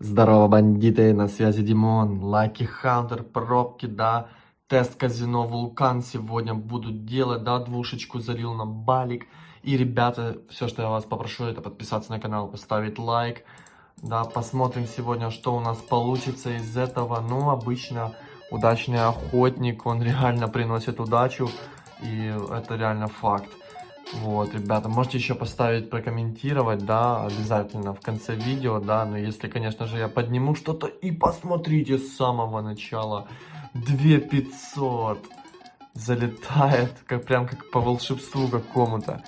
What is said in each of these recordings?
Здорово, бандиты, на связи Димон, Лаки Хантер, пробки, да, тест казино Вулкан сегодня буду делать, да, двушечку залил на балик. И, ребята, все, что я вас попрошу, это подписаться на канал, поставить лайк, да, посмотрим сегодня, что у нас получится из этого. Ну, обычно удачный охотник, он реально приносит удачу, и это реально факт. Вот, ребята, можете еще поставить, прокомментировать, да, обязательно в конце видео, да, но если, конечно же, я подниму что-то и посмотрите с самого начала, 2500 залетает, как прям как по волшебству какому-то.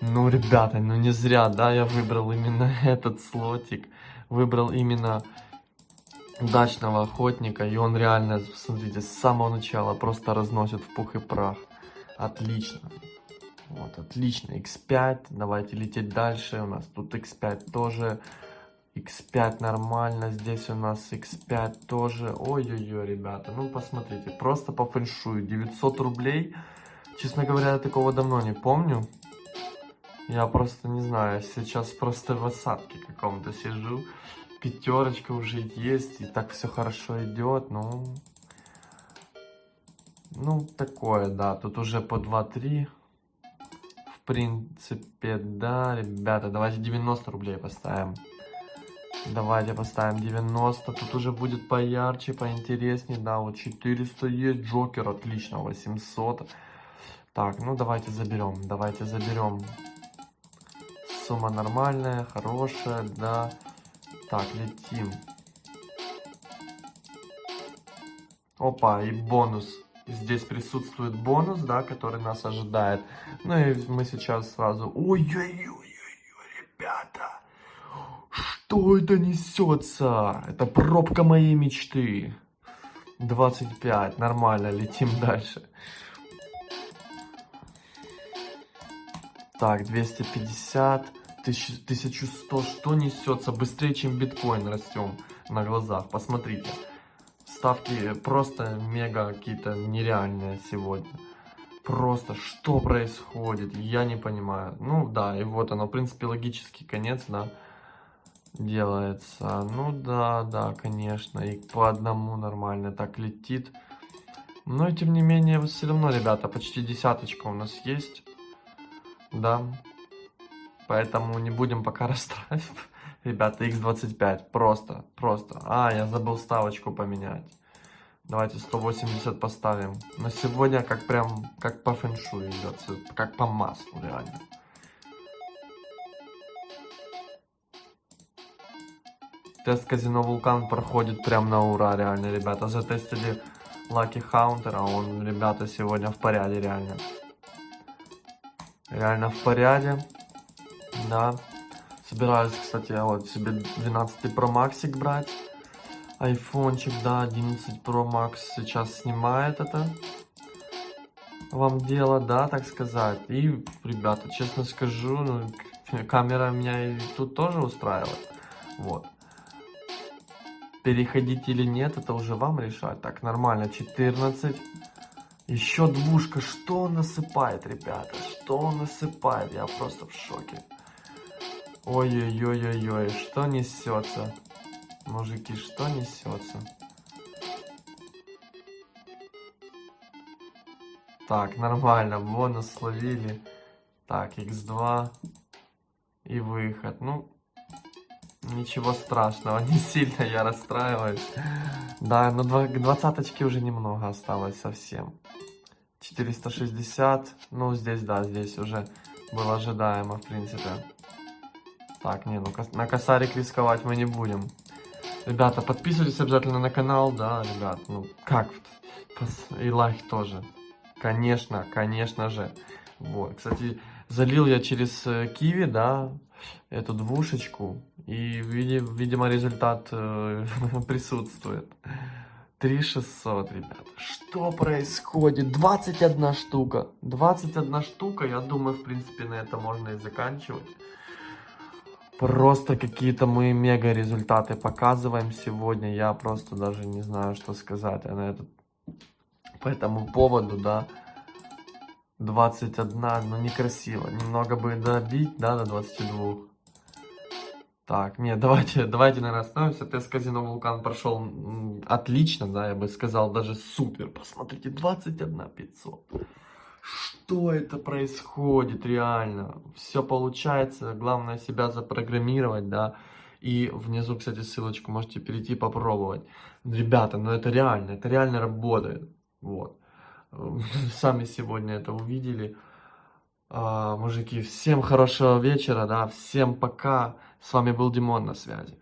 Ну, ребята, ну не зря, да, я выбрал именно этот слотик, выбрал именно удачного охотника, и он реально, смотрите, с самого начала просто разносит в пух и прах. Отлично. Вот, отлично. X5. Давайте лететь дальше. У нас тут X5 тоже. X5 нормально. Здесь у нас X5 тоже. Ой-ой-ой, ребята. Ну, посмотрите. Просто по фэншую. 900 рублей. Честно говоря, я такого давно не помню. Я просто не знаю. Сейчас просто в осадке каком-то сижу. Пятерочка уже есть. И так все хорошо идет. Ну... Ну, такое, да. Тут уже по 2-3 принципе, да, ребята, давайте 90 рублей поставим. Давайте поставим 90, тут уже будет поярче, поинтереснее, да, вот 400 есть, Джокер, отлично, 800. Так, ну давайте заберем, давайте заберем. Сумма нормальная, хорошая, да. Так, летим. Опа, и бонус. Здесь присутствует бонус, да, который нас ожидает. Ну и мы сейчас сразу... Ой-ой-ой, ребята! Что это несется? Это пробка моей мечты. 25, нормально, летим дальше. Так, 250, 1100, что несется? Быстрее, чем биткоин растем на глазах, посмотрите ставки просто мега какие-то нереальные сегодня. Просто что происходит, я не понимаю. Ну да, и вот оно, в принципе, логический конец, да, делается. Ну да, да, конечно, и по одному нормально так летит. Но тем не менее, все равно, ребята, почти десяточка у нас есть. Да. Поэтому не будем пока расстраивать. Ребята, x25, просто, просто. А, я забыл ставочку поменять. Давайте 180 поставим. Но сегодня как прям, как по фэншую идет, как по маслу реально. Тест казино Вулкан проходит прям на ура, реально, ребята. Затестили Лаки Хаунтера, он, ребята, сегодня в порядке, реально. Реально в порядке, да. Собираюсь, кстати, вот себе 12 Pro Max брать. Айфончик, да, 11 Pro Max сейчас снимает это. Вам дело, да, так сказать. И, ребята, честно скажу, ну, камера меня и тут тоже устраивает. Вот. Переходить или нет, это уже вам решать. Так, нормально, 14. Еще двушка. Что насыпает, ребята? Что насыпает? Я просто в шоке. Ой-ой-ой-ой-ой, что несется? Мужики, что несется? Так, нормально, бонус словили. Так, x2 и выход. Ну, ничего страшного, не сильно я расстраиваюсь. Да, но двадцаточки уже немного осталось совсем. 460, ну здесь, да, здесь уже было ожидаемо, в принципе. Так, не, ну на косарик рисковать мы не будем. Ребята, подписывайтесь обязательно на канал, да, ребят, ну как, и лайк тоже. Конечно, конечно же. Вот, кстати, залил я через э, Киви, да, эту двушечку, и, видимо, результат э, присутствует. 3600, ребят. Что происходит? 21 штука. 21 штука, я думаю, в принципе, на это можно и заканчивать. Просто какие-то мы мега результаты показываем сегодня. Я просто даже не знаю, что сказать на этот, по этому поводу, да. 21, ну некрасиво. Немного бы добить, да, до 22. Так, нет, давайте, давайте, наверное, остановимся. Тест казино Вулкан прошел отлично, да, я бы сказал, даже супер. Посмотрите, 21 500. Что это происходит реально? Все получается, главное себя запрограммировать, да. И внизу, кстати, ссылочку можете перейти попробовать. Ребята, ну это реально, это реально работает. Вот. Сами сегодня это увидели. А, мужики, всем хорошего вечера, да, всем пока. С вами был Димон на связи.